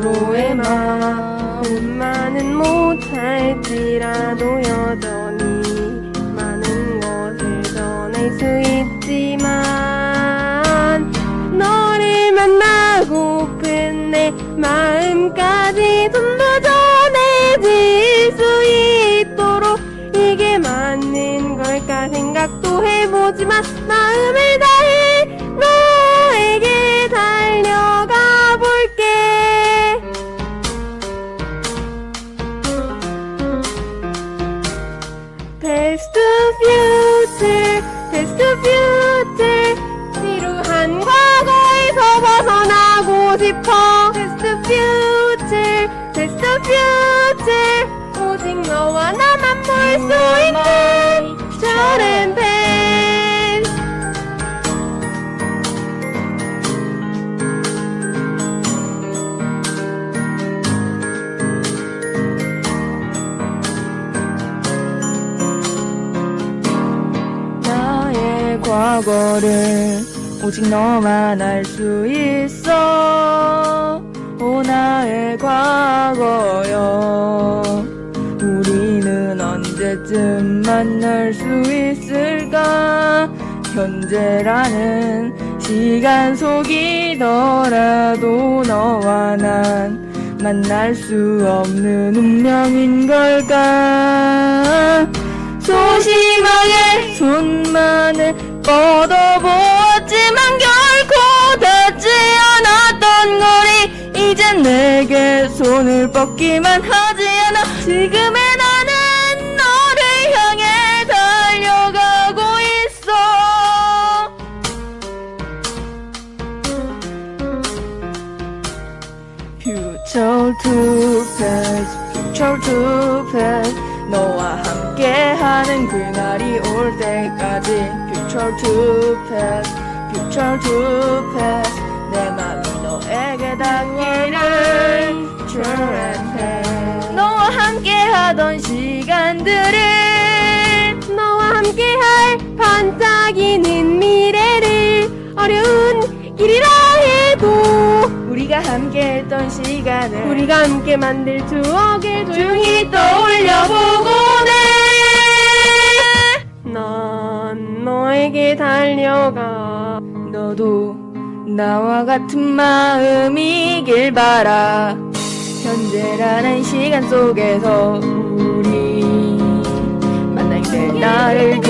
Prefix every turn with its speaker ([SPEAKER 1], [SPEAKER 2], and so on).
[SPEAKER 1] 서로의 마음만은 못할지라도 여전히 많은 것을 전할 수 있지만 너를 만나고픈 내 마음까지 전부 전해질 수 있도록 이게 맞는 걸까 생각도 해보지만 Past to future 지루한 과거에서 벗어나고 싶어 future, past to future 오직 너와 나만 볼 수 있는 저런
[SPEAKER 2] 과거를 오직 너만 알 수 있어. 오 나의 과거여. 우리는 언제쯤 만날 수 있을까? 현재라는 시간 속이더라도 너와 난 만날 수 없는 운명인 걸까? 소심하게 손만을 뻗어보았지만 결코 닿지 않았던 거리. 이젠 내게 손을 뻗기만 하지 않아. 지금의 나는 너를 향해 달려가고 있어. Future to past, future to past 너와 함께하는 그날이 올 때까지. Future to past, future to past. 내 맘이 너에게 닿기를 True and past. 너와 함께하던 시간들을
[SPEAKER 1] 너와 함께할 반짝이는 미래를 어려운 길이라 해도
[SPEAKER 2] 우리가 함께했던 시간을
[SPEAKER 1] 우리가 함께 만들 추억을
[SPEAKER 2] 조용히
[SPEAKER 1] 난 너에게 달려가.
[SPEAKER 2] 너도 나와 같은 마음이길 바라. 현재라는 시간 속에서 우리 만날 때 나를